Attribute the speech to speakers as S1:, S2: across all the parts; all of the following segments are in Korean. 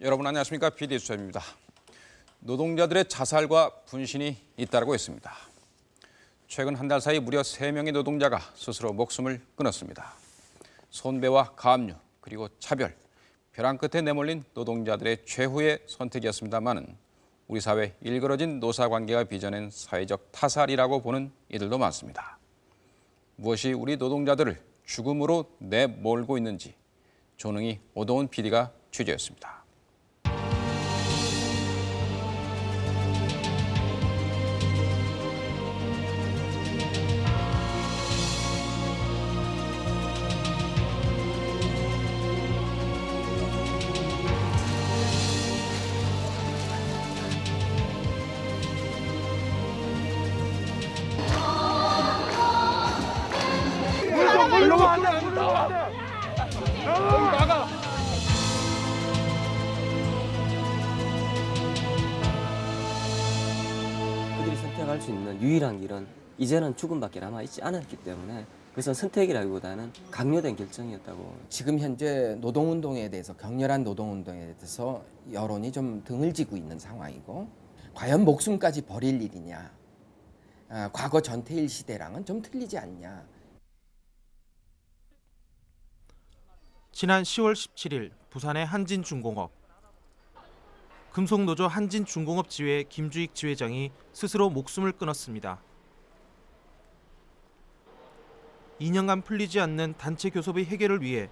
S1: 여러분 안녕하십니까 PD 수첩입니다. 노동자들의 자살과 분신이 잇따르고 있습니다. 최근 한 달 사이 무려 3명의 노동자가 스스로 목숨을 끊었습니다. 손배와 가압류 그리고 차별, 벼랑 끝에 내몰린 노동자들의 최후의 선택이었습니다마는 우리 사회 일그러진 노사관계가 빚어낸 사회적 타살이라고 보는 이들도 많습니다. 무엇이 우리 노동자들을 죽음으로 내몰고 있는지 조능이 오도훈 PD가 취재했습니다.
S2: 이제는 죽음밖에 남아 있지 않았기 때문에 그것은 선택이라기보다는 강요된 결정이었다고.
S3: 지금 현재 노동운동에 대해서 격렬한 노동운동에 대해서 여론이 좀 등을 지고 있는 상황이고 과연 목숨까지 버릴 일이냐 아, 과거 전태일 시대랑은 좀 틀리지 않냐.
S4: 지난 10월 17일 부산의 한진중공업. 금속노조 한진중공업 지회 김주익 지회장이 스스로 목숨을 끊었습니다. 2년간 풀리지 않는 단체 교섭의 해결을 위해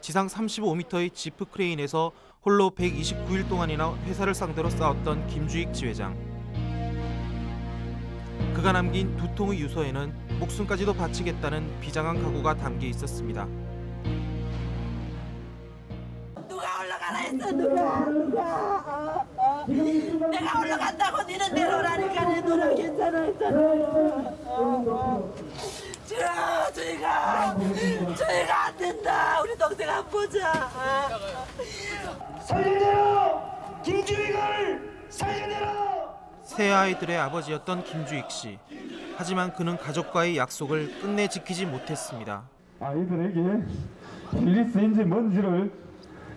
S4: 지상 35m의 지프 크레인에서 홀로 129일 동안이나 회사를 상대로 싸웠던 김주익 지회장. 그가 남긴 두 통의 유서에는 목숨까지도 바치겠다는 비장한 각오가 담겨 있었습니다.
S5: 누가 올라가라 했어 누가 누가 내가 올라간다고 니는 내려오라니까 내 노력 괜찮아 했잖아 저 저희가 저희가 안 된다 우리 동생 안 보자
S6: 살려내라! 김주익을 살려내라!
S4: 세 아이들의 아버지였던 김주익 씨. 하지만 그는 가족과의 약속을 끝내 지키지 못했습니다.
S6: 아이들에게 필리스인지 뭔지를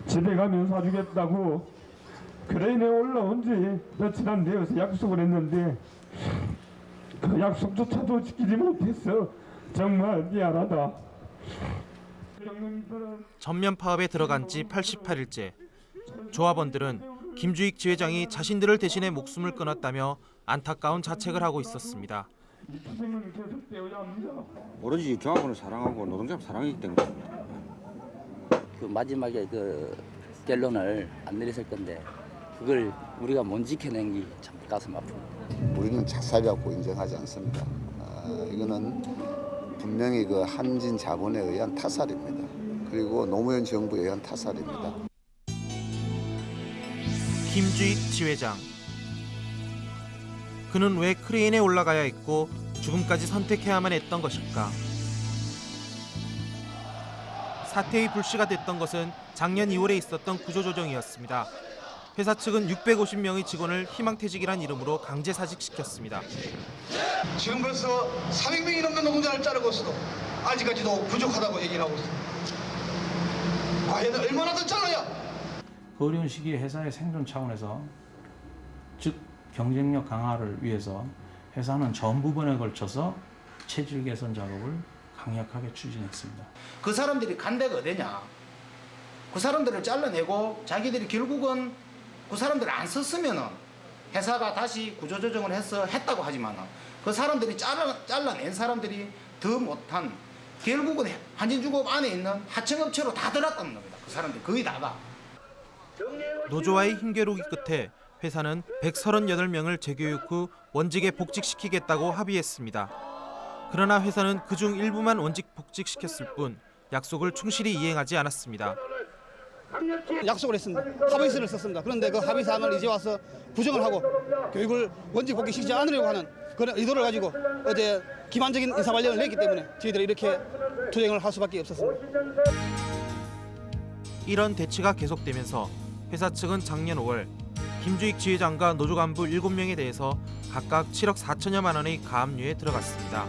S6: 집에 가면 사주겠다고 크레인에 올라온 지 며칠 안 되어서 약속을 했는데 그 약속조차도 지키지 못했어 정말 미안하다
S4: 전면 파업에 들어간 지 88일째. 조합원들은 김주익 지회장이 자신들을 대신해 목숨을 끊었다며 안타까운 자책을 하고 있었습니다.
S7: 오로지 조합원을 사랑하고 노동자를 사랑하기 때문입니다.
S8: 그 마지막에 그 결론을 안 내렸을 건데 그걸 우리가 못 지켜낸 게 참 가슴 아픕니다.
S9: 우리는 작살이라고 인정하지 않습니다. 아, 이거는 분명히 그 한진 자본에 의한 타살입니다. 그리고 노무현 정부에 의한 타살입니다.
S4: 김주익 지회장. 그는 왜 크레인에 올라가야 했고 죽음까지 선택해야만 했던 것일까? 사태의 불씨가 됐던 것은 작년 2월에 있었던 구조조정이었습니다. 회사 측은 650명의 직원을 희망퇴직이란 이름으로 강제 사직시켰습니다.
S10: 지금 벌써 400명이 넘는 노동자를 자르고 있어도 아직까지도 부족하다고 얘기를 하고 있습니다. 과연 얼마나 더 잘라야
S11: 그 어려운 시기에 회사의 생존 차원에서 즉 경쟁력 강화를 위해서 회사는 전 부분에 걸쳐서 체질 개선 작업을 강력하게 추진했습니다.
S10: 그 사람들이 간 데가 어디냐? 그 사람들을 잘라내고 자기들이 결국은 그 사람들을 안 썼으면은 회사가 다시 구조조정을 해서 했다고 하지만 그 사람들이 잘라, 잘라낸 사람들이 더 못한 결국은 한진중공업 안에 있는 하청업체로 다 들어갔다는 겁니다. 그 사람들 거의 다가.
S4: 노조와의 힘겨루기 끝에 회사는 138명을 재교육 후 원직에 복직시키겠다고 합의했습니다. 그러나 회사는 그중 일부만 원직 복직시켰을 뿐 약속을 충실히 이행하지 않았습니다.
S10: 약속을 했습니다. 합의서를 썼습니다. 그런데 그 합의 사항을 이제 와서 부정을 하고 교육을 원직 복귀시키지 않으려고 하는 그런 의도를 가지고 어제 기만적인 인사 발령을 냈기 때문에 저희들이 이렇게 투쟁을 할 수밖에 없었습니다.
S4: 이런 대치가 계속되면서 회사 측은 작년 5월 김주익 지회장과 노조 간부 7명에 대해서 각각 7억 4천여만 원의 가압류에 들어갔습니다.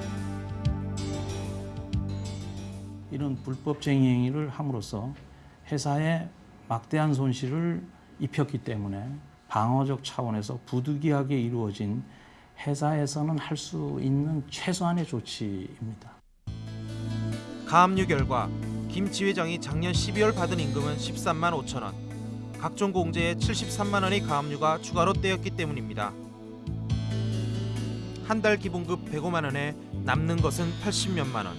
S11: 이런 불법쟁이 행위를 함으로써 회사에 막대한 손실을 입혔기 때문에 방어적 차원에서 부득이하게 이루어진 회사에서는 할 수 있는 최소한의 조치입니다.
S4: 가압류 결과 김 지회장이 작년 12월 받은 임금은 13만 5천 원. 각종 공제에 73만 원의 가압류가 추가로 떼였기 때문입니다. 한 달 기본급 105만 원에 남는 것은 80몇만 원.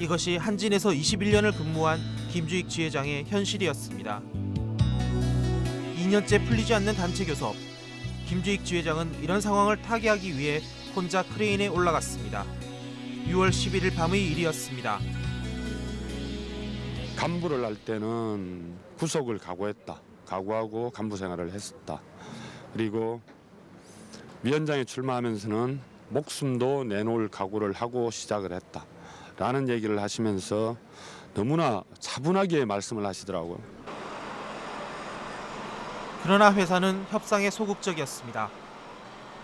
S4: 이것이 한진에서 21년을 근무한 김주익 지회장의 현실이었습니다. 2년째 풀리지 않는 단체 교섭. 김주익 지회장은 이런 상황을 타개하기 위해 혼자 크레인에 올라갔습니다. 6월 11일 밤의 일이었습니다.
S12: 간부를 할 때는 구속을 각오했다. 각오하고 간부 생활을 했었다. 그리고 위원장에 출마하면서는 목숨도 내놓을 각오를 하고 시작을 했다. 라는 얘기를 하시면서 너무나 차분하게 말씀을 하시더라고요.
S4: 그러나 회사는 협상에 소극적이었습니다.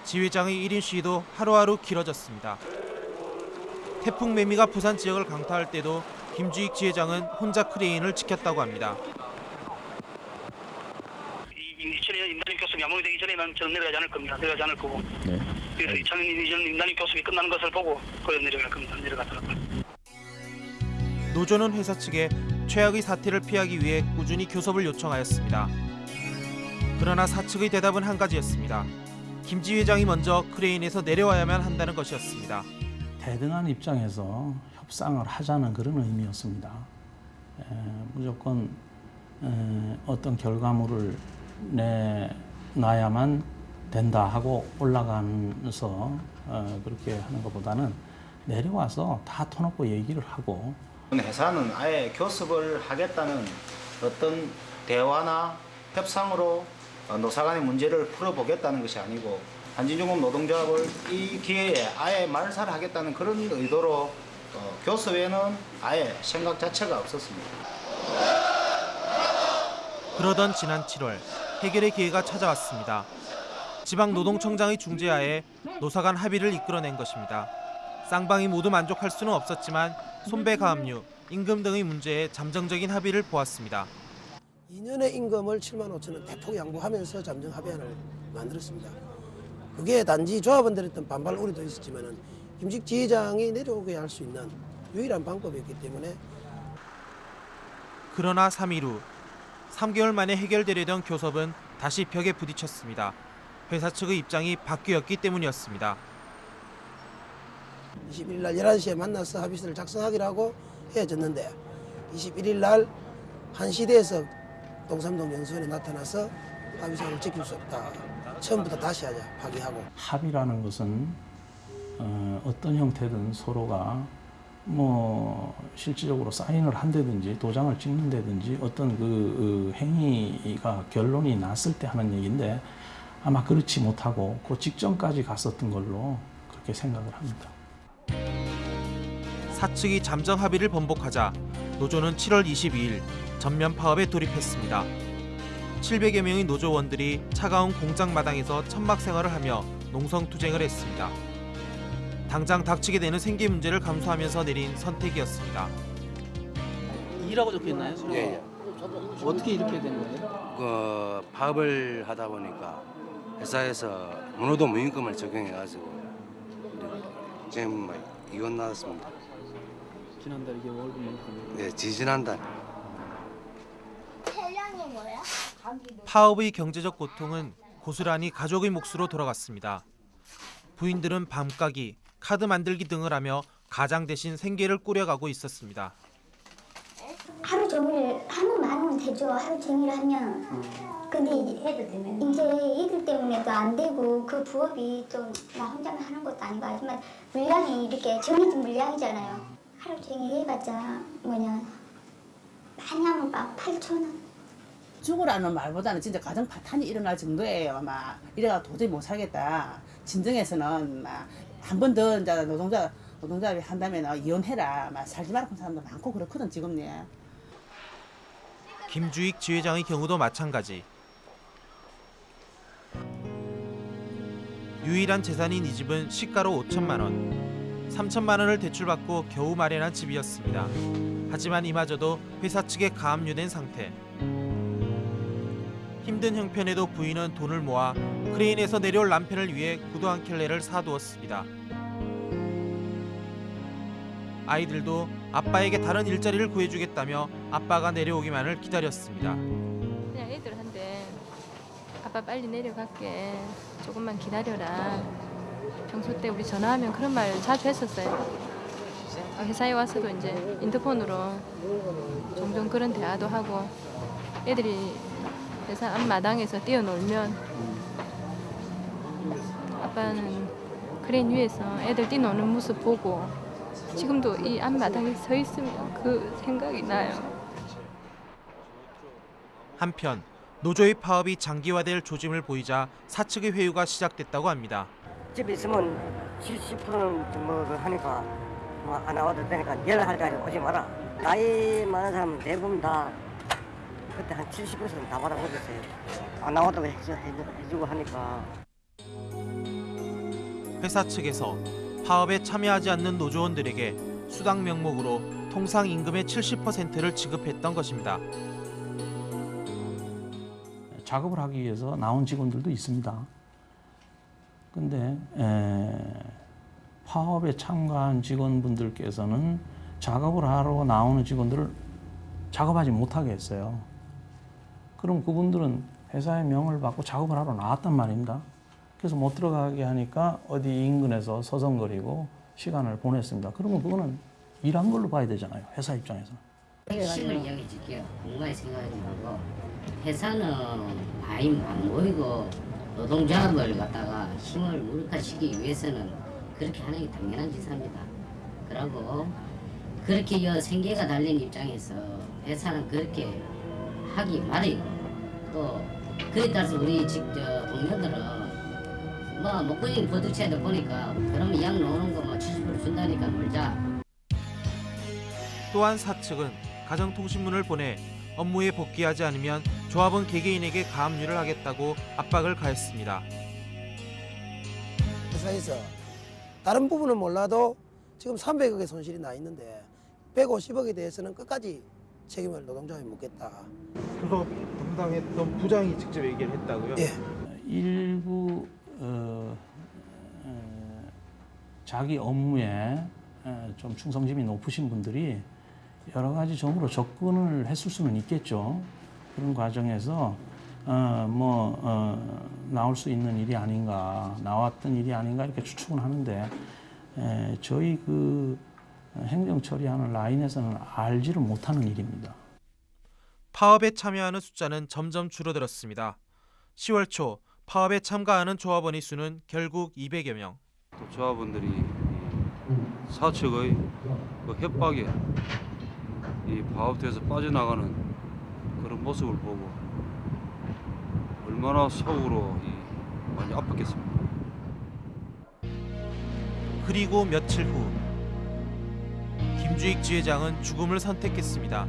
S4: 지회장의 1인 시위도 하루하루 길어졌습니다. 태풍 매미가 부산 지역을 강타할 때도 김주익 지회장은 혼자 크레인을 지켰다고 합니다.
S13: 2000년 임단임 교섭이 마무리 되기 전에는 저는 내려가지 않을 겁니다. 내려가지 않을 거고. 그래서 2000년 이전 임단임 교섭이 끝나는 것을 보고 거기 내려갈 겁니다. 내려가더라고요.
S4: 노조는 회사 측에 최악의 사태를 피하기 위해 꾸준히 교섭을 요청하였습니다. 그러나 사측의 대답은 한 가지였습니다. 김지 회장이 먼저 크레인에서 내려와야만 한다는 것이었습니다.
S11: 대등한 입장에서 협상을 하자는 그런 의미였습니다. 에, 무조건 에, 어떤 결과물을 내놔야만 된다 하고 올라가면서 어, 그렇게 하는 것보다는 내려와서 다 터놓고 얘기를 하고
S10: 회사는 아예 교섭을 하겠다는 어떤 대화나 협상으로 어, 노사 간의 문제를 풀어보겠다는 것이 아니고 한진중공 노동조합을 이 기회에 아예 말살을 하겠다는 그런 의도로 어, 교섭에는 아예 생각 자체가 없었습니다.
S4: 그러던 지난 7월 해결의 기회가 찾아왔습니다. 지방노동청장의 중재하에 노사 간 합의를 이끌어낸 것입니다. 쌍방이 모두 만족할 수는 없었지만 손배 가 압류, 임금 등의 문제에 잠정적인 합의를 보았습니다.
S14: 2년의 임금을 7만 5천 원 대폭 양보하면서 잠정 합의안을 만들었습니다. 그게 단지 조합원들의 어떤 반발 우려도 있었지만은 김직 지회장이 내려오게 할 수 있는 유일한 방법이었기 때문에
S4: 그러나 3일 후 3개월 만에 해결되려던 교섭은 다시 벽에 부딪혔습니다. 회사 측의 입장이 바뀌었기 때문이었습니다.
S14: 21일 날 11시에 만나서 합의서를 작성하기로 하고 헤어졌는데 21일 날 1시대에서 동삼동 연수원에 나타나서 합의서를 지킬 수 없다. 처음부터 다시 하자 파기하고
S11: 합의라는 것은 어, 어떤 형태든 서로가 뭐 실질적으로 사인을 한다든지 도장을 찍는다든지 어떤 그 어, 행위가 결론이 났을 때 하는 얘기인데 아마 그렇지 못하고 그 직전까지 갔었던 걸로 그렇게 생각을 합니다.
S4: 사측이 잠정 합의를 번복하자 노조는 7월 22일 전면 파업에 돌입했습니다. 700여 명의 노조원들이 차가운 공장 마당에서 천막 생활을 하며 농성 투쟁을 했습니다. 당장 닥치게 되는 생계 문제를 감수하면서 내린 선택이었습니다.
S15: 일하고 적혀 있나요?
S16: 예, 예.
S15: 어떻게 이렇게 된 거예요?
S16: 그 파업을 하다 보니까 회사에서 문호도 무임금을 적용해 가지고 지금 뭐 이건 나왔습니다.
S15: 지난달 이게 월급 만큼.
S16: 네, 지지난달.
S4: 파업의 경제적 고통은 고스란히 가족의 몫으로 돌아갔습니다. 부인들은 밤가기, 카드 만들기 등을 하며 가장 대신 생계를 꾸려가고 있었습니다.
S17: 하루 종일 하면 많으면 되죠. 하루 종일 하면. 근데 이제, 애들 때문에도 안 되고 그 부업이 또 나 혼자만 하는 것도 아니고 하지만 물량이 이렇게 정해진 물량이잖아요. 하루 종일 해봤자 뭐냐 많이 하면 막 8천 원.
S18: 죽으라는 말보다는 진짜 가정 파탄이 일어날 정도예요. 막 이래가 도저히 못 살겠다. 진정해서는 막 한 번 더 이제 노동자 노동자비 한다면 이혼해라. 막 살지 말라는 사람도 많고 그렇거든 지금네.
S4: 김주익 지회장의 경우도 마찬가지. 유일한 재산인 이 집은 시가로 5천만 원, 3천만 원을 대출받고 겨우 마련한 집이었습니다. 하지만 이마저도 회사 측에 가압류된 상태. 힘든 형편에도 부인은 돈을 모아 크레인에서 내려올 남편을 위해 구두 한 켤레를 사두었습니다. 아이들도 아빠에게 다른 일자리를 구해주겠다며 아빠가 내려오기만을 기다렸습니다.
S19: 그냥 애들한테 아빠 빨리 내려갈게 조금만 기다려라 평소 때 우리 전화하면 그런 말 자주 했었어요 어, 회사에 와서도 이제 인터폰으로 종종 그런 대화도 하고 애들이 회사 앞마당에서 뛰어놀면 아빠는 크레인 위에서 애들 뛰노는 모습 보고 지금도 이 앞마당에 서 있으면 그 생각이 나요
S4: 한편 노조의 파업이 장기화될 조짐을 보이자 사측의 회유가 시작됐다고 합니다.
S8: 집에 있으면 70%뭐 하니까 뭐안 나와도 되니까 연락할 때까지 오지 마라. 나이 많은 사람 대부분 다 그때 한 70%는 다 받아보겠어요. 안 나와도 해주, 해주, 해주고 하니까.
S4: 회사 측에서 파업에 참여하지 않는 노조원들에게 수당 명목으로 통상 임금의 70%를 지급했던 것입니다.
S11: 작업을 하기 위해서 나온 직원들도 있습니다. 근데 에, 파업에 참가한 직원분들께서는 작업을 하러 나오는 직원들을 작업하지 못하게 했어요. 그럼 그분들은 회사의 명을 받고 작업을 하러 나왔단 말입니다. 그래서 못 들어가게 하니까 어디 인근에서 서성거리고 시간을 보냈습니다. 그러면 그거는 일한 걸로 봐야 되잖아요. 회사 입장에서는.
S20: 핵심을 이야기 해 줄게요. 공부에 생각하지 말고 회사는 많이 안 모이고 노동조합을 갖다가 힘을 무력화시키기 위해서는 그렇게 하는 게 당연한 짓입니다. 그러고 그렇게 여 생계가 달린 입장에서 회사는 그렇게 하기 말이고 또 그에 따라서 우리 직저 동료들은 뭐 목걸이 버드체도 보니까 그러면 약 나오는 거뭐 70% 준다니까 놀자
S4: 또한 사측은 가정통신문을 보내 업무에 복귀하지 않으면 조합원 개개인에게 가압류를 하겠다고 압박을 가했습니다.
S14: 회사에서 다른 부분은 몰라도 지금 300억의 손실이 나 있는데 150억에 대해서는 끝까지 책임을 노동자에 묻겠다.
S4: 그거 담당했던 부장이 직접 얘기를 했다고요?
S14: 예.
S11: 일부 어, 어, 자기 업무에 어, 좀 충성심이 높으신 분들이 여러 가지 점으로 접근을 했을 수는 있겠죠. 그런 과정에서 어, 뭐 어, 나올 수 있는 일이 아닌가, 나왔던 일이 아닌가 이렇게 추측은 하는데 에, 저희 그 행정 처리하는 라인에서는 알지를 못하는 일입니다.
S4: 파업에 참여하는 숫자는 점점 줄어들었습니다. 10월 초 파업에 참가하는 조합원의 수는 결국 200여 명.
S21: 또 조합원들이 이 사측의 그 협박에 이 파업돼서 빠져나가는 그런 모습을 보고 얼마나 속으로 이 많이 아팠겠습니까.
S4: 그리고 며칠 후 김주익 지회장은 죽음을 선택했습니다.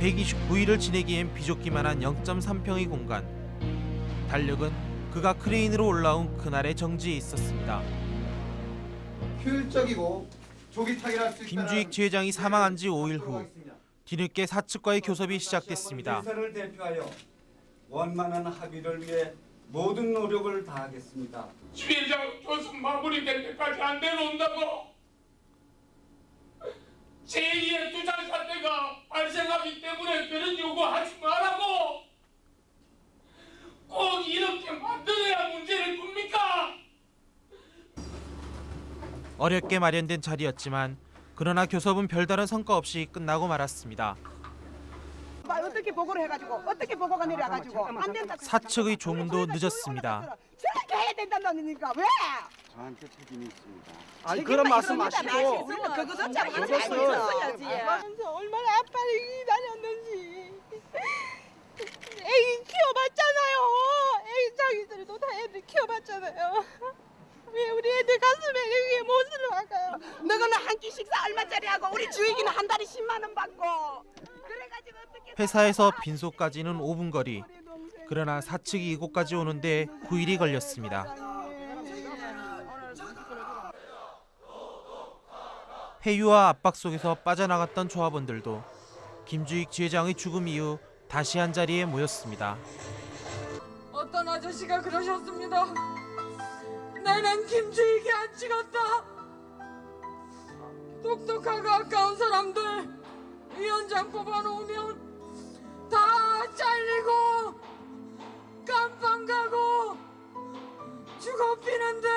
S4: 129일을 지내기엔 비좁기만 한 0.3평의 공간. 달력은 그가 크레인으로 올라온 그날의 정지에 있었습니다.
S22: 효율적이고
S4: 김주익 지회장이 사망한 지 5일 후 뒤늦게 사측과의 교섭이 시작됐습니다.
S22: 회사를 대표하여 원만한 합의를 위해 모든 노력을 다하겠습니다.
S23: 지회장 교섭 마무리될 때까지 안 내놓는다고 제2의 투자 사태가 발생하기 때문에 그런 요구하지 말라고 꼭 이렇게 만들어야 문제를 풉니까?
S4: 어렵게 마련된 자리였지만 그러나 교섭은 별다른 성과 없이 끝나고 말았습니다.
S24: 어떻게 보고를 해가지고 어떻게 보고가 내려가지고 안 된다.
S4: 사측의 조문도 늦었습니다.
S24: 저렇게 해야 된다니까 왜?
S21: 저한테 책임이 있습니다.
S24: 아니 그런 말씀 마시고 있었어야지. 얼마나 아빠를 다녔는지. 애기 키워봤잖아요. 애기 자기들도 다 애들 키워봤잖아요. 왜 우리 애들 가슴에 이게 못을 박아요? 너는 한 끼 식사 얼마짜리 하고 우리 주익이는 한 달에 10만 원 받고. 그래가지고 어떻게
S4: 회사에서 빈소까지는 5분 거리. 그러나 사측이 이곳까지 오는데 9일이 걸렸습니다. 회유와 압박 속에서 빠져나갔던 조합원들도 김주익 지회장의 죽음 이후 다시 한 자리에 모였습니다.
S24: 어떤 아저씨가 그러셨습니다. 내는 김주익이 안 찍었다. 똑똑하고 아까운 사람들 위원장 뽑아놓으면 다 잘리고 깜빵 가고 죽어 피는데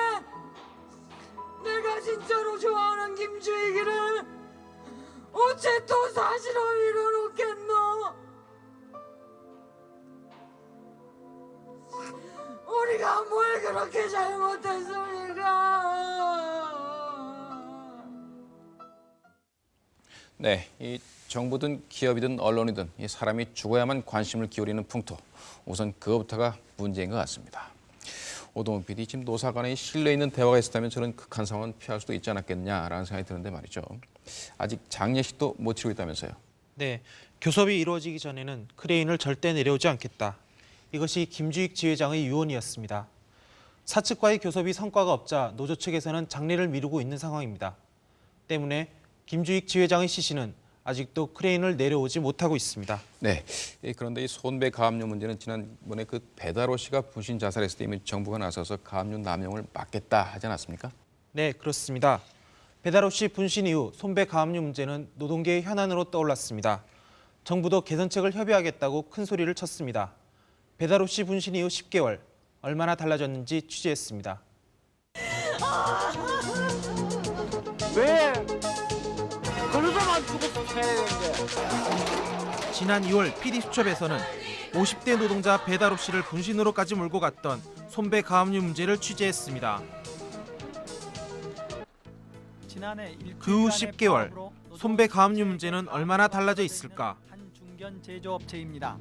S24: 내가 진짜로 좋아하는 김주익이를 어째 또 사실로 밀어놓겠노? 우리가 뭘 그렇게 잘못했습니까?
S1: 네, 이 정부든 기업이든 언론이든 이 사람이 죽어야만 관심을 기울이는 풍토. 우선 그것부터가 문제인 것 같습니다. 오동훈 PD, 지금 노사 간에 신뢰 있는 대화가 있었다면 저런 극한 상황은 피할 수도 있지 않았겠냐라는 생각이 드는데 말이죠. 아직 장례식도 못 치르고 있다면서요.
S4: 네, 교섭이 이루어지기 전에는 크레인을 절대 내려오지 않겠다. 이것이 김주익 지회장의 유언이었습니다. 사측과의 교섭이 성과가 없자 노조 측에서는 장례를 미루고 있는 상황입니다. 때문에 김주익 지회장의 시신은 아직도 크레인을 내려오지 못하고 있습니다.
S1: 네, 예, 그런데 이 손배 가압류 문제는 지난번에 그 배달호 씨가 분신 자살했을 때 이미 정부가 나서서 가압류 남용을 막겠다 하지 않았습니까?
S4: 네, 그렇습니다. 배달호 씨 분신 이후 손배 가압류 문제는 노동계의 현안으로 떠올랐습니다. 정부도 개선책을 협의하겠다고 큰 소리를 쳤습니다. 배달호 씨 분신 이후 10개월, 얼마나 달라졌는지 취재했습니다.
S25: 왜? 그러다만 죽었어야 되는데.
S4: 지난 2월 PD 수첩에서는 50대 노동자 배달호 씨를 분신으로까지 몰고 갔던 손배 가압류 문제를 취재했습니다.
S26: 지난해
S4: 그후 10개월, 손배 가압류 문제는 얼마나 달라져 있을까?
S26: 중견 제조업체입니다.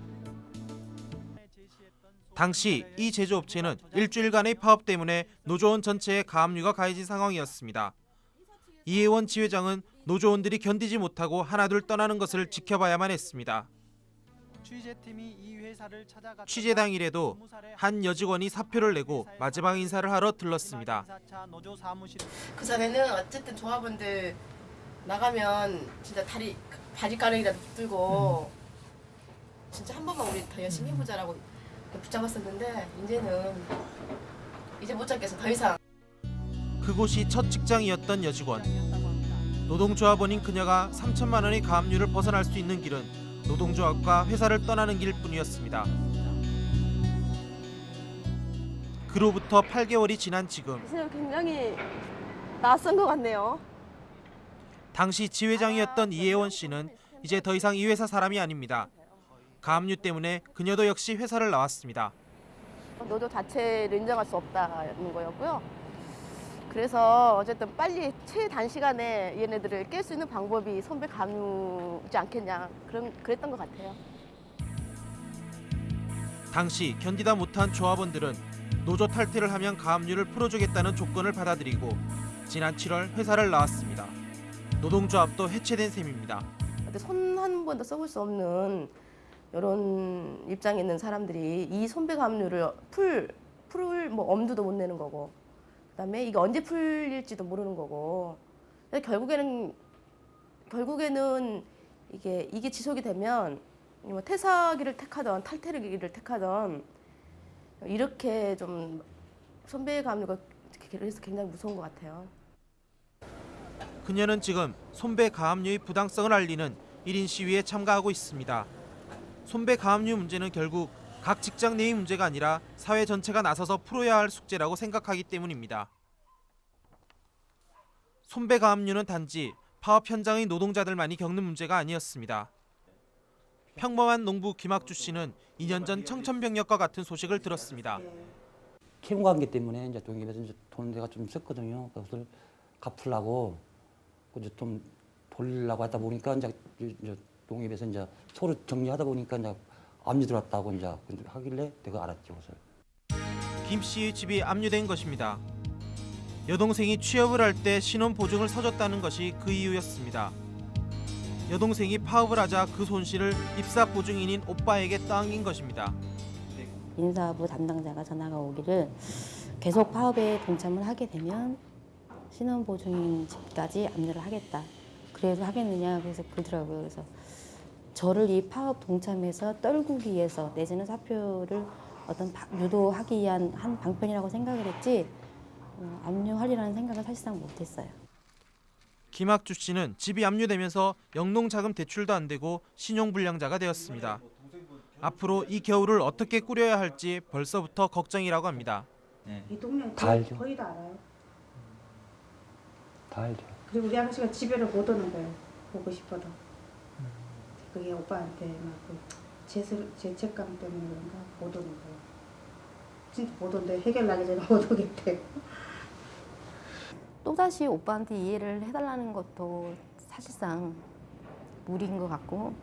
S4: 당시 이 제조업체는 일주일간의 파업 때문에 노조원 전체에 가압류가 가해진 상황이었습니다. 이혜원 지회장은 노조원들이 견디지 못하고 하나둘 떠나는 것을 지켜봐야만 했습니다.
S26: 취재
S4: 당일에도 한 여직원이 사표를 내고 마지막 인사를 하러 들렀습니다.
S27: 그 전에는 어쨌든 조합원들 나가면 진짜 다리 바지 가랑이라도 붙들고 진짜 한 번만 우리 더 열심히 해보자라고 붙잡았었는데 이제는 이제 못 잡겠어 더 이상
S4: 그곳이 첫 직장이었던 여직원. 노동조합원인 그녀가 3천만 원의 가압류를 벗어날 수 있는 길은 노동조합과 회사를 떠나는 길뿐이었습니다. 그로부터 8개월이 지난 지금
S27: 지금 굉장히 낯선 것 같네요.
S4: 당시 지회장이었던 이혜원 씨는 이제 더 이상 이 회사 사람이 아닙니다. 가압류 때문에 그녀도 역시 회사를 나왔습니다.
S27: 노조 자체를 인정할 수 없다는 거였고요. 그래서 어쨌든 빨리 최단시간에 얘네들을 깰 수 있는 방법이 선배 감유지 않겠냐 그런 그랬던 것 같아요.
S4: 당시 견디다 못한 조합원들은 노조 탈퇴를 하면 가압류를 풀어주겠다는 조건을 받아들이고 지난 7월 회사를 나왔습니다. 노동조합도 해체된 셈입니다.
S27: 손 한 번도 써볼 수 없는 이런 입장에 있는 사람들이 이 손배 감류를 풀 풀을 뭐 엄두도 못 내는 거고 그다음에 이게 언제 풀릴지도 모르는 거고 결국에는 결국에는 이게 이게 지속이 되면 뭐 퇴사기를 택하던 탈퇴기를 택하던 이렇게 좀 선배 감류가 그래서 굉장히 무서운 것 같아요.
S4: 그녀는 지금 손배 가압류의 부당성을 알리는 1인 시위에 참가하고 있습니다. 손배 가압류 문제는 결국 각 직장 내의 문제가 아니라 사회 전체가 나서서 풀어야 할 숙제라고 생각하기 때문입니다. 손배 가압류는 단지 파업 현장의 노동자들만이 겪는 문제가 아니었습니다. 평범한 농부 김학주 씨는 2년 전 청천벽력과 같은 소식을 들었습니다.
S28: 채무 관계 때문에 이제 동입에서 이제 돈 내가 좀 썼거든요. 그것을 갚으려고 이제 좀 돌리려고 하다 보니까 이제, 동입에서 이제 서로 정리하다 보니까 이제 압류 들어왔다고 이제 하길래 내가 알았죠, 그것을.
S4: 김 씨의 집이 압류된 것입니다. 여동생이 취업을 할 때 신원 보증을 서줬다는 것이 그 이유였습니다. 여동생이 파업을 하자 그 손실을 입사 보증인인 오빠에게 떠안긴 것입니다.
S29: 인사부 담당자가 전화가 오기를 계속 파업에 동참을 하게 되면 신원 보증인 집까지 압류를 하겠다. 그래도 하겠느냐 그래서 그러더라고요. 그래서 저를 이 파업 동참에서 떨구기 위해서 내지는 사표를 어떤 바- 유도하기 위한 한 방편이라고 생각을 했지 어, 압류하리라는 생각을 사실상 못했어요.
S4: 김학주 씨는 집이 압류되면서 영농자금 대출도 안 되고 신용불량자가 되었습니다. 앞으로 이 겨울을 어떻게 꾸려야 할지 벌써부터 걱정이라고 합니다.
S30: 이 동네
S28: 다 알죠.
S30: 거의 다 알아요.
S28: 다 알죠.
S30: 그리고 우리 아저씨가 집에를 못 오는 거예요. 보고 싶어도. 그게 오빠한테 막그 죄책감 때문에 그런가 못 오는. 진짜 못 온대. 해결나기 전에 못 오겠대.
S29: 또다시 오빠한테 이해를 해달라는 것도 사실상 무리인 것 같고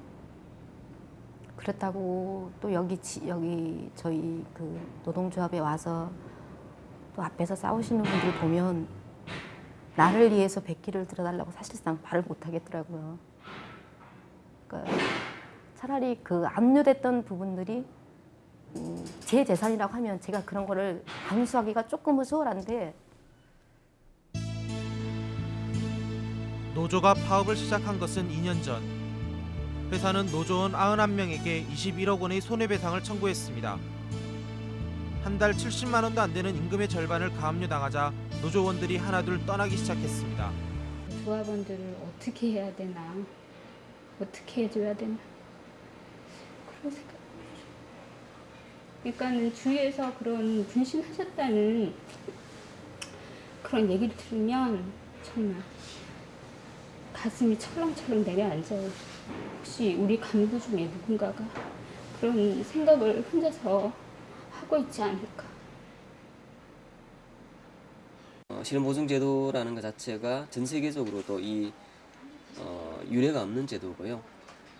S29: 그렇다고 또 여기 지, 여기 저희 그 노동조합에 와서 또 앞에서 싸우시는 분들 보면 나를 위해서 백기를 들어달라고 사실상 말을 못 하겠더라고요. 그러니까 차라리 그 압류됐던 부분들이 음, 제 재산이라고 하면 제가 그런 거를 감수하기가 조금은 수월한데
S4: 노조가 파업을 시작한 것은 2년 전. 회사는 노조원 91명에게 21억 원의 손해배상을 청구했습니다. 한 달 70만 원도 안 되는 임금의 절반을 가압류 당하자 노조원들이 하나둘 떠나기 시작했습니다.
S31: 조합원들을 어떻게 해야 되나 어떻게 해줘야 되나? 그런 생각. 그러니까는 주위에서 그런 분신하셨다는 그런 얘기를 들으면 정말 가슴이 철렁철렁 내려앉아요. 혹시 우리 간부 중에 누군가가 그런 생각을 혼자서 하고 있지 않을까?
S2: 어, 실업보증제도라는 것 자체가 전 세계적으로도 이 어, 유례가 없는 제도고요.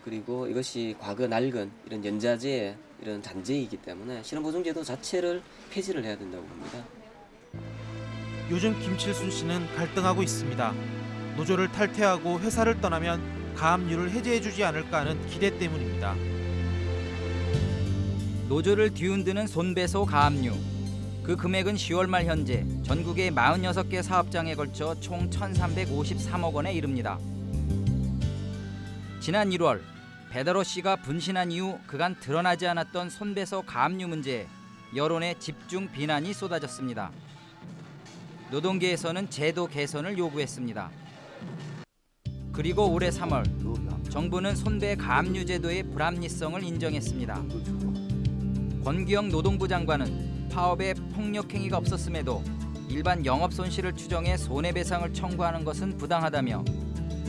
S2: 그리고 이것이 과거 낡은 이런 연자제의 이런 잔재이기 때문에 실업보증제도 자체를 폐지를 해야 된다고 봅니다.
S4: 요즘 김칠순 씨는 갈등하고 있습니다. 노조를 탈퇴하고 회사를 떠나면 가압류를 해제해주지 않을까 하는 기대 때문입니다.
S32: 노조를 뒤흔드는 손배소 가압류. 그 금액은 10월 말 현재 전국의 46개 사업장에 걸쳐 총 1,353억 원에 이릅니다. 지난 1월 배다로 씨가 분신한 이후 그간 드러나지 않았던 손배소 가압류 문제에 여론의 집중 비난이 쏟아졌습니다. 노동계에서는 제도 개선을 요구했습니다. 그리고 올해 3월 정부는 손배 가압류 제도의 불합리성을 인정했습니다. 권기영 노동부 장관은 파업에 폭력 행위가 없었음에도 일반 영업 손실을 추정해 손해배상을 청구하는 것은 부당하다며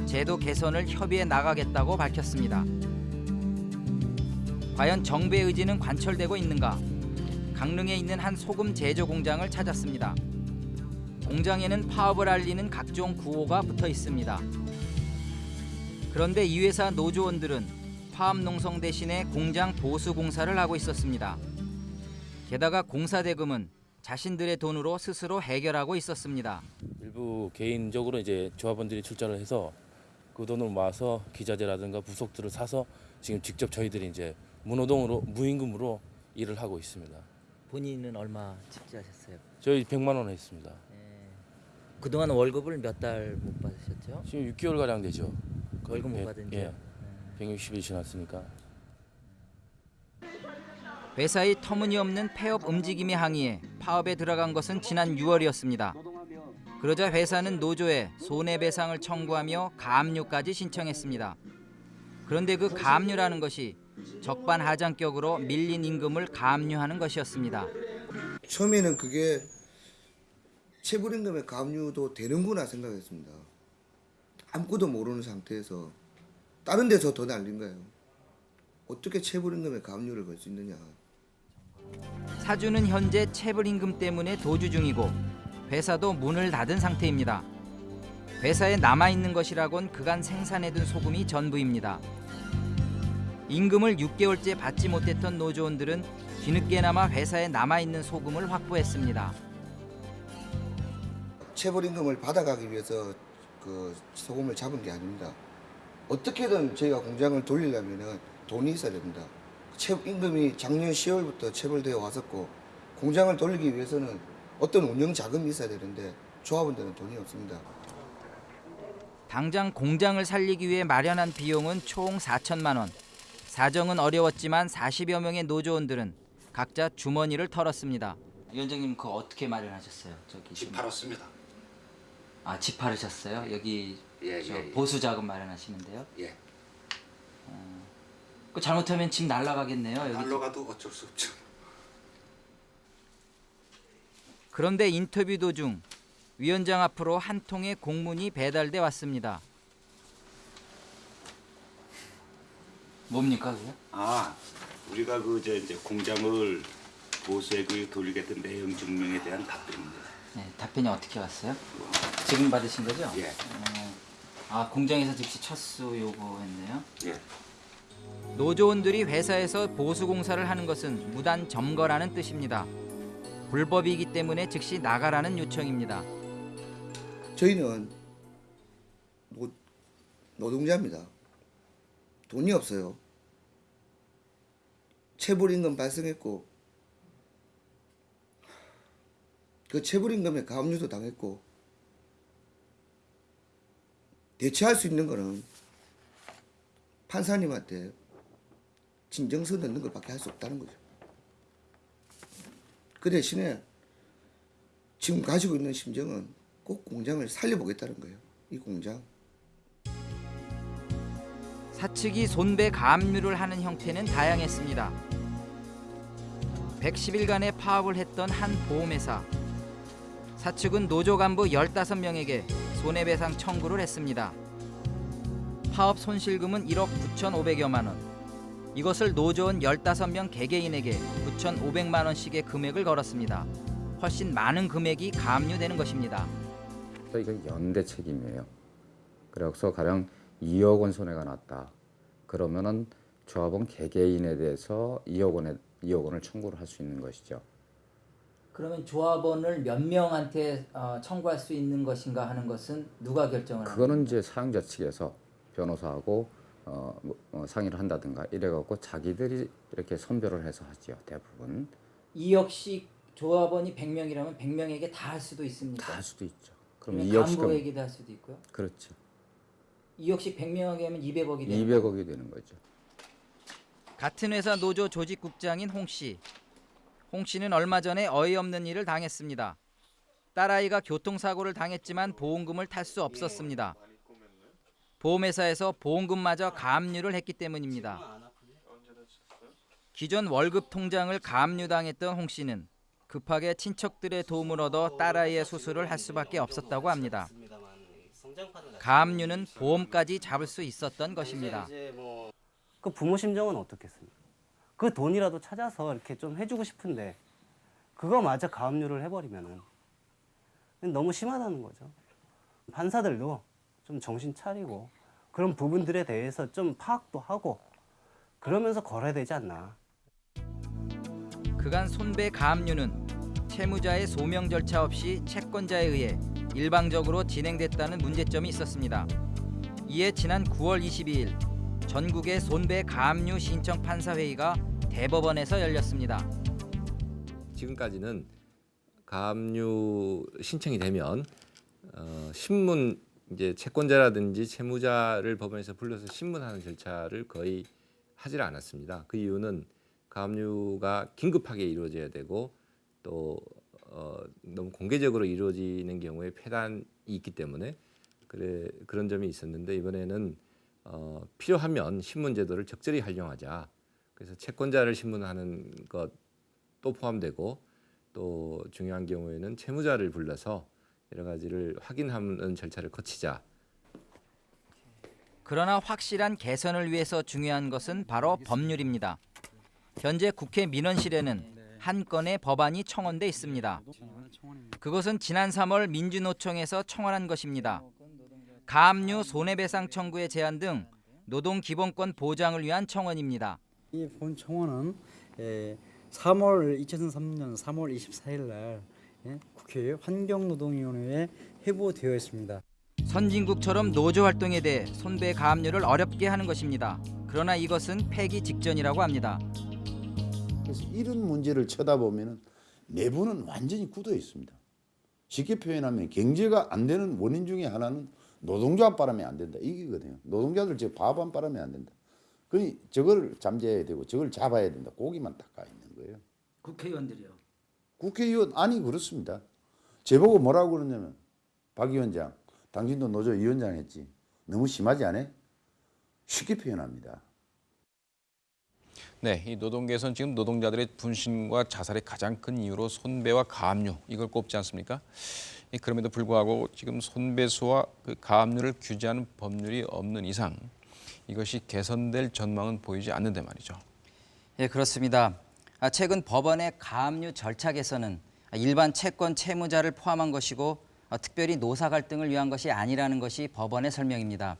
S32: 제도 개선을 협의해 나가겠다고 밝혔습니다. 과연 정부의 의지는 관철되고 있는가? 강릉에 있는 한 소금 제조 공장을 찾았습니다. 공장에는 파업을 알리는 각종 구호가 붙어 있습니다. 그런데 이 회사 노조원들은 파업 농성 대신에 공장 보수 공사를 하고 있었습니다. 게다가 공사 대금은 자신들의 돈으로 스스로 해결하고 있었습니다.
S33: 일부 개인적으로 이제 조합원들이 출자를 해서 그 돈을 모아서 기자재라든가 부속들을 사서 지금 직접 저희들이 이제 무노동으로 무임금으로 일을 하고 있습니다.
S34: 본인은 얼마 집지하셨어요?
S33: 저희 100만 원 했습니다.
S34: 그동안 월급을 몇 달 못 받으셨죠?
S33: 지금 6개월 가량 되죠.
S34: 월급 못
S33: 예,
S34: 받은
S33: 예.
S34: 지요?
S33: 160일 지났으니까.
S32: 회사의 터무니없는 폐업 움직임에 항의해 파업에 들어간 것은 지난 6월이었습니다. 그러자 회사는 노조에 손해배상을 청구하며 가압류까지 신청했습니다. 그런데 그 가압류라는 것이 적반하장격으로 밀린 임금을 가압류하는 것이었습니다.
S35: 처음에는 그게 체불임금의 가압류도 되는구나 생각했습니다. 아무것도 모르는 상태에서 다른 데서 더 날린 거예요. 어떻게 체불임금의 가압류를 걸 수 있느냐.
S32: 사주는 현재 체불임금 때문에 도주 중이고 회사도 문을 닫은 상태입니다. 회사에 남아있는 것이라곤 그간 생산해둔 소금이 전부입니다. 임금을 6개월째 받지 못했던 노조원들은 뒤늦게나마 회사에 남아있는 소금을 확보했습니다.
S35: 체불임금을 받아가기 위해서 그 소금을 잡은 게 아닙니다. 어떻게든 저희가 공장을 돌리려면 돈이 있어야 됩니다. 체, 임금이 작년 10월부터 체불되어 왔었고 공장을 돌리기 위해서는 어떤 운영 자금이 있어야 되는데 조합원들은 돈이 없습니다.
S32: 당장 공장을 살리기 위해 마련한 비용은 총 4천만 원. 사정은 어려웠지만 40여 명의 노조원들은 각자 주머니를 털었습니다. 위원장님 그거 어떻게 마련하셨어요? 저기 집
S36: 팔았습니다.
S32: 아, 집 팔으셨어요? 여기
S36: 예,
S32: 저
S36: 예, 예.
S32: 보수 자금 마련하시는데요?
S36: 예.
S32: 그 잘못하면 집 날라가겠네요. 여기
S36: 날로가도 어쩔 수 없죠.
S32: 그런데 인터뷰 도중 위원장 앞으로 한 통의 공문이 배달돼 왔습니다. 뭡니까 그게?
S36: 아, 우리가 그 이제, 이제 공장을 보수에 그 돌리겠다는 내용 증명에 대한 답변입니다.
S32: 네, 답변이 어떻게 왔어요? 지금 받으신 거죠?
S36: 예.
S32: 어, 아 공장에서 즉시 철수 요구했네요.
S36: 예.
S32: 노조원들이 회사에서 보수 공사를 하는 것은 무단 점거라는 뜻입니다. 불법이기 때문에 즉시 나가라는 요청입니다.
S35: 저희는 노, 노동자입니다. 돈이 없어요. 체불임금 발생했고 그 체불임금에 가압류도 당했고 대체할 수 있는 거는 판사님한테 진정서 넣는 것밖에 할 수 없다는 거죠. 그 대신에 지금 가지고 있는 심정은 꼭 공장을 살려보겠다는 거예요. 이 공장.
S32: 사측이 손배 가압류를 하는 형태는 다양했습니다. 110일간의 파업을 했던 한 보험회사. 사측은 노조 간부 15명에게 손해배상 청구를 했습니다. 파업 손실금은 1억 9,500여만 원. 이것을 노조원 15명 개개인에게 9,500만 원씩의 금액을 걸었습니다. 훨씬 많은 금액이 가압류되는 것입니다.
S37: 또 이거 연대 책임이에요. 그래서 가령 2억 원 손해가 났다. 그러면은 조합원 개개인에 대해서 2억 원에 2억 원을 청구를 할 수 있는 것이죠.
S32: 그러면 조합원을 몇 명한테 어, 청구할 수 있는 것인가 하는 것은 누가 결정을
S37: 그거는 이제 사용자 측에서 변호사하고 어, 뭐, 어, 상의를 한다든가 이래갖고 자기들이 이렇게 선별을 해서 하지요 대부분
S32: 2억씩 조합원이 100명이라면 100명에게 다 할 수도 있습니까?
S37: 다 할 수도 있죠. 그럼
S32: 그럼
S37: 2억씩은
S32: 간부에게도 할 수도 있고요.
S37: 그렇죠.
S32: 2억씩 100명에게 하면 200억이 되는
S37: 200억이 되는 거죠.
S32: 같은 회사 노조 조직국장인 홍 씨. 홍 씨는 얼마 전에 어이없는 일을 당했습니다. 딸아이가 교통사고를 당했지만 보험금을 탈 수 없었습니다. 보험회사에서 보험금마저 가압류를 했기 때문입니다. 기존 월급 통장을 가압류당했던 홍 씨는 급하게 친척들의 도움을 얻어 딸아이의 수술을 할 수밖에 없었다고 합니다. 가압류는 보험까지 잡을 수 있었던 것입니다.
S38: 그 부모 심정은 어떻겠습니까? 그 돈이라도 찾아서 이렇게 좀 해주고 싶은데 그거마저 가압류를 해버리면은 너무 심하다는 거죠. 판사들도 좀 정신 차리고 그런 부분들에 대해서 좀 파악도 하고 그러면서 걸어야 되지 않나.
S32: 그간 손배 가압류는 채무자의 소명 절차 없이 채권자에 의해 일방적으로 진행됐다는 문제점이 있었습니다. 이에 지난 9월 22일 전국의 손배 가압류 신청 판사 회의가 대법원에서 열렸습니다.
S39: 지금까지는 가압류 신청이 되면 어, 신문 이제 채권자라든지 채무자를 법원에서 불러서 신문하는 절차를 거의 하질 않았습니다. 그 이유는 가압류가 긴급하게 이루어져야 되고 또 어, 너무 공개적으로 이루어지는 경우에 폐단이 있기 때문에 그래 그런 점이 있었는데 이번에는 어, 필요하면 신문 제도를 적절히 활용하자. 그래서 채권자를 신문하는 것도 포함되고 또 중요한 경우에는 채무자를 불러서 여러 가지를 확인하는 절차를 거치자.
S32: 그러나 확실한 개선을 위해서 중요한 것은 바로 법률입니다. 현재 국회 민원실에는 한 건의 법안이 청원돼 있습니다. 그것은 지난 3월 민주노총에서 청원한 것입니다. 가압류 손해배상 청구의 제한 등 노동 기본권 보장을 위한 청원입니다.
S40: 이 본 청원은 에, 3월 2003년 3월 24일 날 예, 국회 환경노동위원회에 회부되어 있습니다.
S32: 선진국처럼 노조 활동에 대해 손배 가압류를 어렵게 하는 것입니다. 그러나 이것은 폐기 직전이라고 합니다.
S41: 그래서 이런 문제를 쳐다보면 내부는 완전히 굳어 있습니다. 쉽게 표현하면 경제가 안 되는 원인 중에 하나는 노동조합 바람에 안 된다 이거거든요. 노동자들 지금 밥안 바람에 안 된다. 그 저걸 잠재해야 되고 저걸 잡아야 된다. 고기만 닦아 있는 거예요.
S34: 국회의원들이요.
S41: 국회의원 아니 그렇습니다. 제보고 뭐라고 그러냐면 박 위원장 당신도 노조 위원장 했지 너무 심하지 않아? 쉽게 표현합니다.
S1: 네, 이 노동계에서는 지금 노동자들의 분신과 자살의 가장 큰 이유로 손배와 가압류 이걸 꼽지 않습니까? 이 그럼에도 불구하고 지금 손배수와 그 가압류를 규제하는 법률이 없는 이상 이것이 개선될 전망은 보이지 않는데 말이죠.
S32: 예, 그렇습니다. 아, 최근 법원의 가압류 절차 개선은 일반 채권 채무자를 포함한 것이고 아, 특별히 노사 갈등을 위한 것이 아니라는 것이 법원의 설명입니다.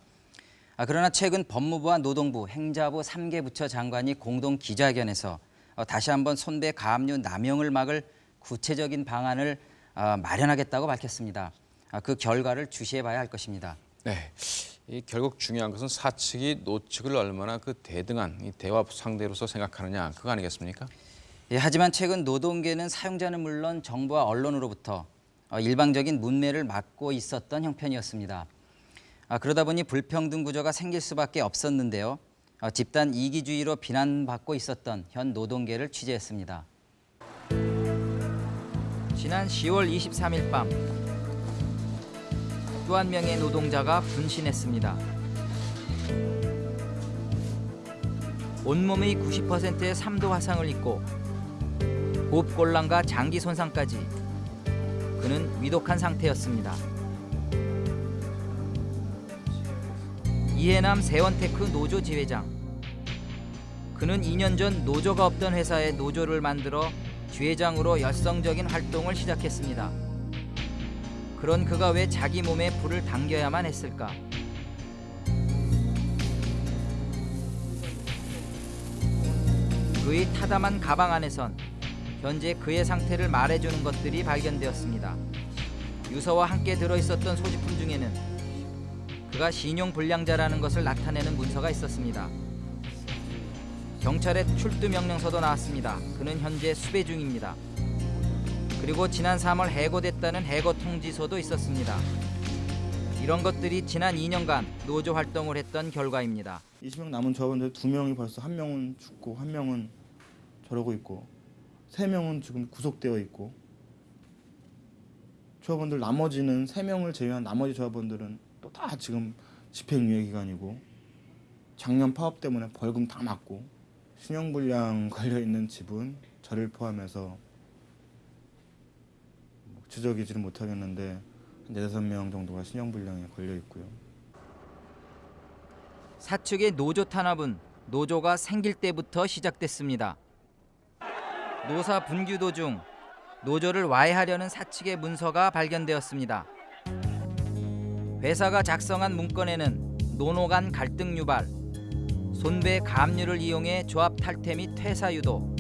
S32: 아, 그러나 최근 법무부와 노동부, 행자부 3개 부처 장관이 공동 기자회견에서 어, 다시 한번 손배 가압류 남용을 막을 구체적인 방안을 어, 마련하겠다고 밝혔습니다. 아, 그 결과를 주시해 봐야 할 것입니다.
S1: 네, 이 결국 중요한 것은 사측이 노측을 얼마나 그 대등한 이 대화 상대로서 생각하느냐 그거 아니겠습니까?
S32: 예, 하지만 최근 노동계는 사용자는 물론 정부와 언론으로부터 어, 일방적인 문매를 막고 있었던 형편이었습니다. 아, 그러다 보니 불평등 구조가 생길 수밖에 없었는데요. 어, 집단 이기주의로 비난받고 있었던 현 노동계를 취재했습니다. 지난 10월 23일 밤 또 한 명의 노동자가 분신했습니다. 온몸의 90%의 3도 화상을 입고 호흡곤란과 장기 손상까지 그는 위독한 상태였습니다. 이해남 세원테크 노조 지회장. 그는 2년 전 노조가 없던 회사에 노조를 만들어 지회장으로 열성적인 활동을 시작했습니다. 그런 그가 왜 자기 몸에 불을 당겨야만 했을까? 그의 타담한 가방 안에선 현재 그의 상태를 말해주는 것들이 발견되었습니다. 유서와 함께 들어있었던 소지품 중에는 그가 신용불량자라는 것을 나타내는 문서가 있었습니다. 경찰의 출두 명령서도 나왔습니다. 그는 현재 수배 중입니다. 그리고 지난 3월 해고됐다는 해고 통지서도 있었습니다. 이런 것들이 지난 2년간 노조 활동을 했던 결과입니다.
S42: 20명 남은 조합원들 두 명이 벌써 한 명은 죽고 한 명은 저러고 있고 세 명은 지금 구속되어 있고 조합원들 나머지는 세 명을 제외한 나머지 조합원들은 또 다 지금 집행유예 기간이고 작년 파업 때문에 벌금 다 맞고 신용불량 걸려 있는 집은 저를 포함해서 뭐 지적이지는 못하겠는데 한 네다섯 명 정도가 신용불량에 걸려 있고요.
S32: 사측의 노조 탄압은 노조가 생길 때부터 시작됐습니다. 노사 분규 도중 노조를 와해하려는 사측의 문서가 발견되었습니다. 회사가 작성한 문건에는 노노 간 갈등 유발, 손배 가압류를 이용해 조합 탈퇴 및 퇴사 유도,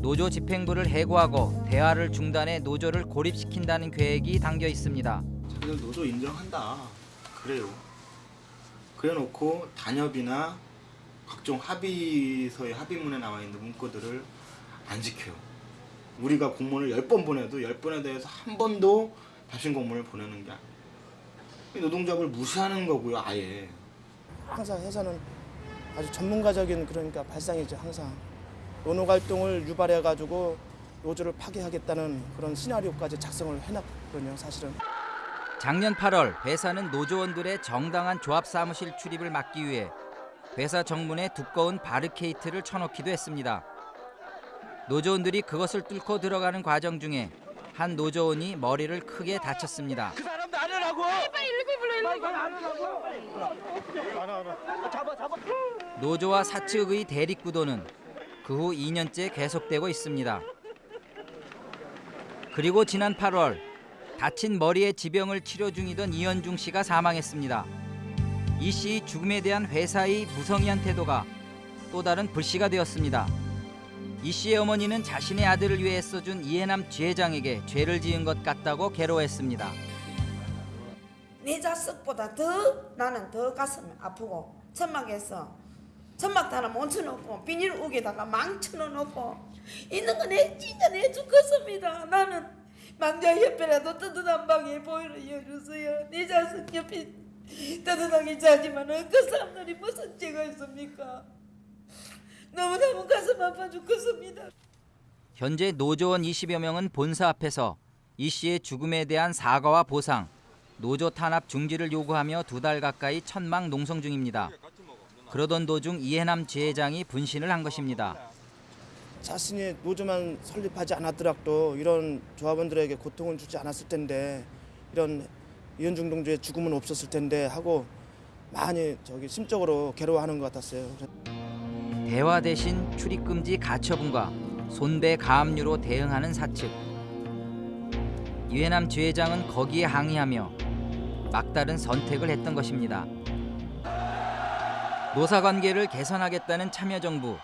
S32: 노조 집행부를 해고하고 대화를 중단해 노조를 고립시킨다는 계획이 담겨 있습니다.
S42: 자기들 노조 인정한다. 그래요. 그래놓고 단협이나 각종 합의서의 합의문에 나와 있는 문구들을 안 지켜요. 우리가 공문을 열번 보내도 열 번에 대해서 한 번도 답신 공문을 보내는 게 노동조합을 무시하는 거고요, 아예.
S43: 항상 회사는 아주 전문가적인 그러니까 발상이죠 항상 노노 활동을 유발해 가지고 노조를 파괴하겠다는 그런 시나리오까지 작성을 해놨거든요 사실은
S32: 작년 8월 회사는 노조원들의 정당한 조합 사무실 출입을 막기 위해 회사 정문에 두꺼운 바르케이트를 쳐놓기도 했습니다. 노조원들이 그것을 뚫고 들어가는 과정 중에 한 노조원이 머리를 크게 다쳤습니다.
S25: 그 사람도 안 하라고. 빨리 119 불러 119. 안 하라고. 안 하라. 잡아 잡아.
S32: 노조와 사측의 대립 구도는 그 후 2년째 계속되고 있습니다. 그리고 지난 8월 다친 머리에 지병을 치료 중이던 이현중 씨가 사망했습니다. 이 씨의 죽음에 대한 회사의 무성의한 태도가 또 다른 불씨가 되었습니다. 이 씨의 어머니는 자신의 아들을 위해 써준 이해남 지회장에게 죄를 지은 것 같다고 괴로워했습니다.
S44: 네 자식보다 더 나는 더 가슴이 아프고 천막에서 천막 하나 멈춰놓고 비닐 우기다가 망쳐놓고 있는 거내 진짜 내 죽겠습니다. 나는 망자 옆에라도 뜨뜻한 방에 보이를 열주세요. 네 자식 옆에 따뜻하게 자지만은 그 사람들이 무슨 죄가 있습니까? 너무너무 가슴 아파 죽겠습니다.
S32: 현재 노조원 20여 명은 본사 앞에서 이 씨의 죽음에 대한 사과와 보상, 노조 탄압 중지를 요구하며 두 달 가까이 천막 농성 중입니다. 그러던 도중 이해남 지회장이 분신을 한 것입니다.
S43: 자신이 노조만 설립하지 않았더라도 이런 조합원들에게 고통을 주지 않았을 텐데 이런 이현중 동지의 죽음은 없었을 텐데 하고 많이 저기 심적으로 괴로워하는 것 같았어요.
S32: 대화 대신 출입금지 가처분과 손배 가압류로 대응하는 사측. 이회남 지회장은 거기에 항의하며 막다른 선택을 했던 것입니다. 노사관계를 개선하겠다는 참여정부.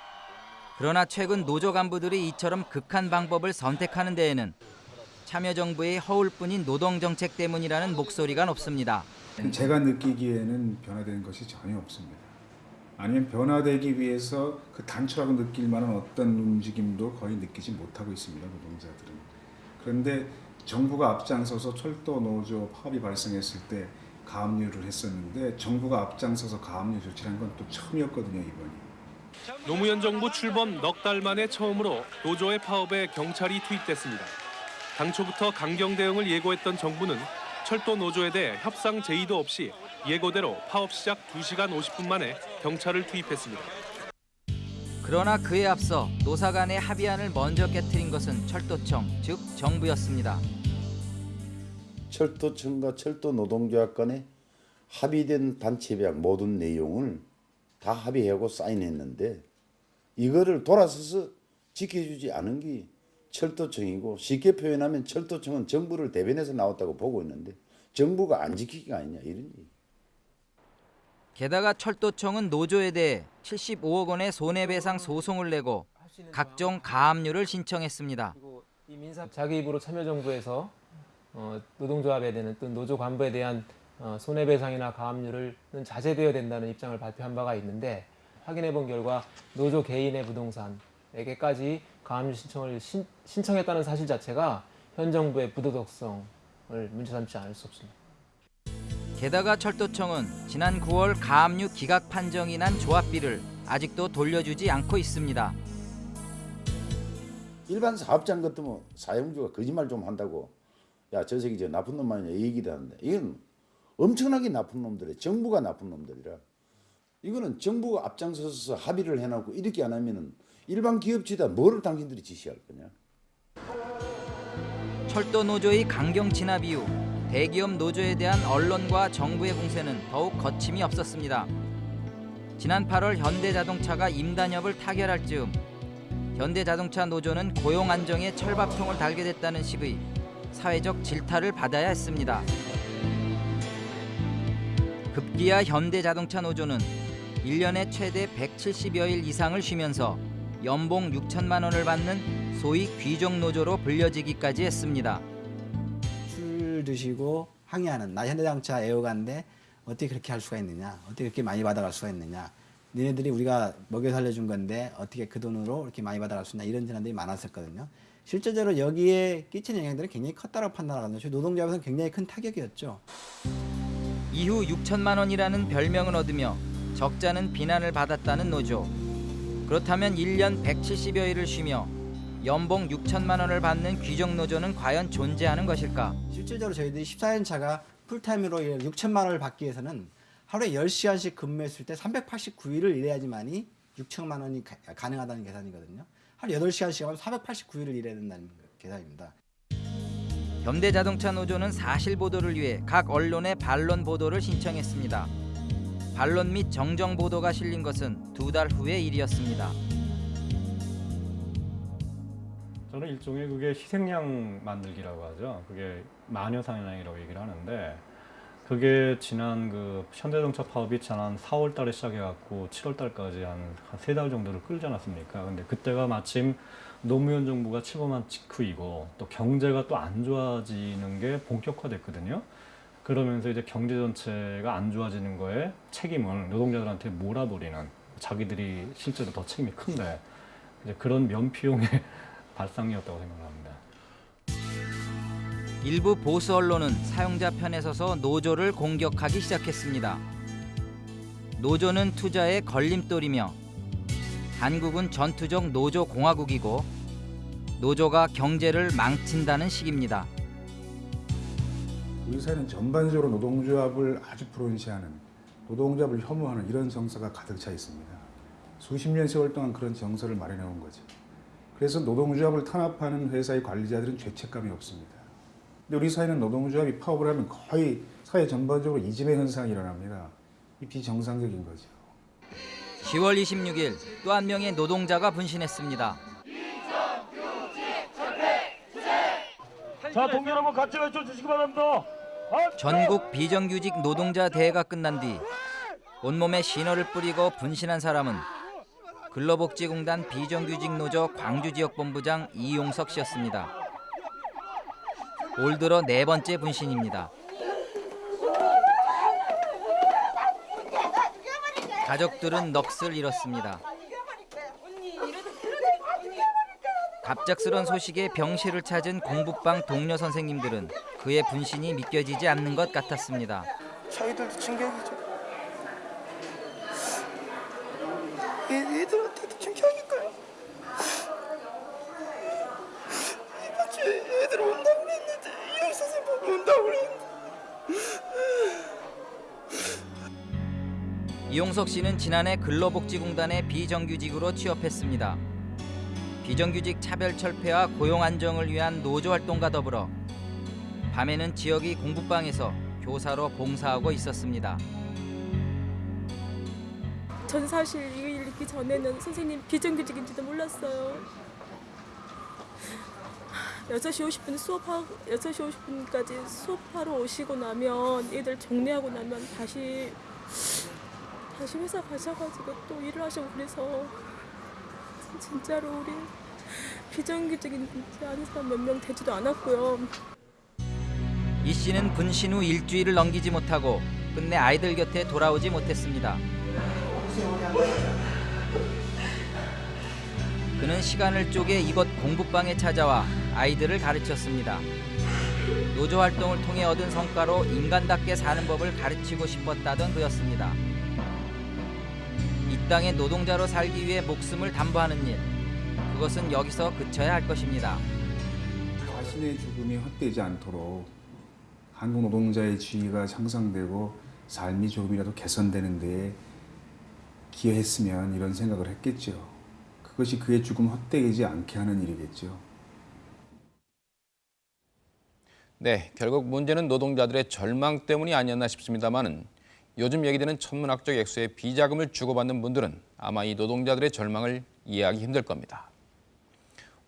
S32: 그러나 최근 노조 간부들이 이처럼 극한 방법을 선택하는 데에는 참여정부의 허울뿐인 노동정책 때문이라는 목소리가 높습니다.
S45: 제가 느끼기에는 변화되는 것이 전혀 없습니다. 아니면 변화되기 위해서 그 단초라고 느낄 만한 어떤 움직임도 거의 느끼지 못하고 있습니다. 노동자들은. 그런데 정부가 앞장서서 철도 노조 파업이 발생했을 때 가압류를 했었는데 정부가 앞장서서 가압류 조치를 한 건 또 처음이었거든요 이번이.
S46: 노무현 정부 출범 넉 달 만에 처음으로 노조의 파업에 경찰이 투입됐습니다. 당초부터 강경 대응을 예고했던 정부는 철도 노조에 대해 협상 제의도 없이 예고대로 파업 시작 2시간 50분 만에 경찰을 투입했습니다.
S32: 그러나 그에 앞서 노사 간의 합의안을 먼저 깨뜨린 것은 철도청, 즉 정부였습니다.
S41: 철도청과 철도 노동조합 간에 합의된 단체배약 모든 내용을 다 합의하고 사인했는데 이거를 돌아서서 지켜주지 않은 게 철도청이고 쉽게 표현하면 철도청은 정부를 대변해서 나왔다고 보고 있는데 정부가 안 지키기가 아니냐 이런 얘기.
S32: 게다가 철도청은 노조에 대해 75억 원의 손해배상 소송을 내고 각종 가압류를 신청했습니다.
S47: 자기 입으로 참여정부에서 어, 노동조합에 대한 또 노조 간부에 대한 어, 손해배상이나 가압류를 자제되어야 된다는 입장을 발표한 바가 있는데 확인해 본 결과 노조 개인의 부동산에게까지 가압류 신청을 신, 신청했다는 사실 자체가 현 정부의 부도덕성을 문제 삼지 않을 수 없습니다.
S32: 게다가 철도청은 지난 9월 가압류 기각 판정이 난 조합비를 아직도 돌려주지 않고 있습니다.
S41: 일반 사업장 같으면 사용주가 거짓말 좀 한다고 야 저 새끼 저 나쁜 놈 아니냐 얘기도 하는데 이건 엄청나게 나쁜 놈들이 정부가 나쁜 놈들이라 이거는 정부가 앞장서서 합의를 해놓고 이렇게 안 하면은 일반 기업체다 뭐를 당신들이 지시할 거냐
S32: 철도 노조의 강경 진압 이후 대기업 노조에 대한 언론과 정부의 공세는 더욱 거침이 없었습니다. 지난 8월 현대자동차가 임단협을 타결할 즈음 현대자동차 노조는 고용 안정에 철밥통을 달게 됐다는 식의 사회적 질타를 받아야 했습니다. 급기야 현대자동차 노조는 1년에 최대 170여일 이상을 쉬면서 연봉 6천만 원을 받는 소위 귀족 노조로 불려지기까지 했습니다.
S48: 술 드시고 항의하는 나 현대자동차 애호가인데 어떻게 그렇게 할 수가 있느냐 어떻게 그렇게 많이 받아갈 수가 있느냐. 니네들이 우리가 먹여 살려준 건데 어떻게 그 돈으로 이렇게 많이 받아갈 수 있냐 이런 전화들이 많았었거든요. 실제적으로 여기에 끼치는 영향들은 굉장히 컸다고 판단하거든요. 저희 노동조합에서는 굉장히 큰 타격이었죠.
S32: 이후 6천만 원이라는 별명을 얻으며 적자는 비난을 받았다는 노조. 그렇다면 1년 170여일을 쉬며 연봉 6천만 원을 받는 귀족 노조는 과연 존재하는 것일까?
S48: 실질적으로 저희들이 14년 차가 풀타임으로 6천만 원을 받기 위해서는 하루에 10시간씩 근무했을 때 389일을 일해야지만이 6천만 원이 가, 가능하다는 계산이거든요. 하루 8시간씩 하면 489일을 일해야 된다는 계산입니다.
S32: 현대자동차 노조는 사실 보도를 위해 각 언론에 반론 보도를 신청했습니다. 반론 및 정정 보도가 실린 것은 두 달 후의 일이었습니다.
S49: 저는 일종의 그게 희생양 만들기라고 하죠. 그게 마녀 사냥이라고 얘기를 하는데 그게 지난 그 현대자동차 파업이 지난 4월 달에 시작해 갖고 7월 달까지 한 세 달 정도를 끌지 않았습니까? 근데 그때가 마침 노무현 정부가 출범한 직후이고 또 경제가 또 안 좋아지는 게 본격화됐거든요. 그러면서 이제 경제 전체가 안 좋아지는 거에 책임을 노동자들한테 몰아버리는 자기들이 실제로 더 책임이 큰데 이제 그런 면피용의 발상이었다고 생각합니다.
S32: 일부 보수 언론은 사용자 편에 서서 노조를 공격하기 시작했습니다. 노조는 투자의 걸림돌이며 한국은 전투적 노조 공화국이고 노조가 경제를 망친다는 식입니다.
S45: 우리 사회는 전반적으로 노동조합을 아주 불온시하는 노동조합을 혐오하는 이런 정서가 가득 차 있습니다. 수십 년 세월 동안 그런 정서를 마련해 온 거죠. 그래서 노동조합을 탄압하는 회사의 관리자들은 죄책감이 없습니다. 근데 우리 사회는 노동조합이 파업을 하면 거의 사회 전반적으로 이진의 현상이 일어납니다. 이 비정상적인 거죠.
S32: 10월 26일 또 한 명의 노동자가 분신했습니다.
S6: 자, 동료 여러분 같이 외쳐 주시기 바랍니다.
S32: 전국 비정규직 노동자 대회가 끝난 뒤 온몸에 신호를 뿌리고 분신한 사람은 근로복지공단 비정규직 노조 광주지역본부장 이용석 씨였습니다. 올 들어 네 번째 분신입니다. 가족들은 넋을 잃었습니다. 갑작스런 소식에 병실을 찾은 공부방 동료 선생님들은 그의 분신이 믿겨지지 않는 것 같았습니다.
S43: 저희들도 충격이죠.
S32: 이용석 씨는 지난해 근로복지공단에 비정규직으로 취업했습니다. 비정규직 차별 철폐와 고용 안정을 위한 노조 활동과 더불어 밤에는 지역의 공부방에서 교사로 봉사하고 있었습니다.
S50: 전 사실 이 일 있기 전에는 선생님 비정규직인지도 몰랐어요. 6시 50분 수업하고 6시 50분까지 수업하러 오시고 나면 애들 정리하고 나면 다시 다시 회사 가셔가지고 또 일을 하시고 그래서 진짜로 우리 비정규직인지 아는 사람 몇 명 되지도 않았고요.
S32: 이 씨는 분신 후 일주일을 넘기지 못하고 끝내 아이들 곁에 돌아오지 못했습니다. 그는 시간을 쪼개 이곳 공부방에 찾아와 아이들을 가르쳤습니다. 노조 활동을 통해 얻은 성과로 인간답게 사는 법을 가르치고 싶었다던 그였습니다. 이 땅의 노동자로 살기 위해 목숨을 담보하는 일, 그것은 여기서 그쳐야 할 것입니다.
S45: 자신의 죽음이 헛되지 않도록 한국 노동자의 지위가 향상되고 삶이 조금이라도 개선되는 데에 기여했으면 이런 생각을 했겠죠. 그것이 그의 죽음 헛되지 않게 하는 일이겠죠.
S1: 네, 결국 문제는 노동자들의 절망 때문이 아니었나 싶습니다만은 요즘 얘기되는 천문학적 액수의 비자금을 주고받는 분들은 아마 이 노동자들의 절망을 이해하기 힘들 겁니다.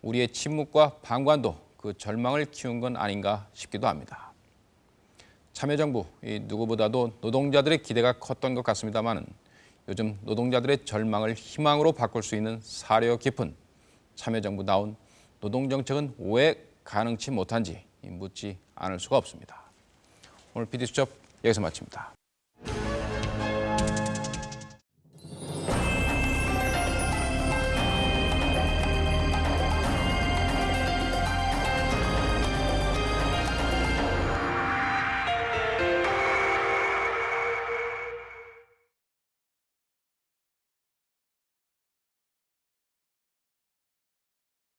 S1: 우리의 침묵과 방관도 그 절망을 키운 건 아닌가 싶기도 합니다. 참여정부, 이 누구보다도 노동자들의 기대가 컸던 것 같습니다만은 요즘 노동자들의 절망을 희망으로 바꿀 수 있는 사려 깊은 참여정부다운 노동정책은 왜 가능치 못한지 묻지 않을 수가 없습니다. 오늘 PD수첩 여기서 마칩니다.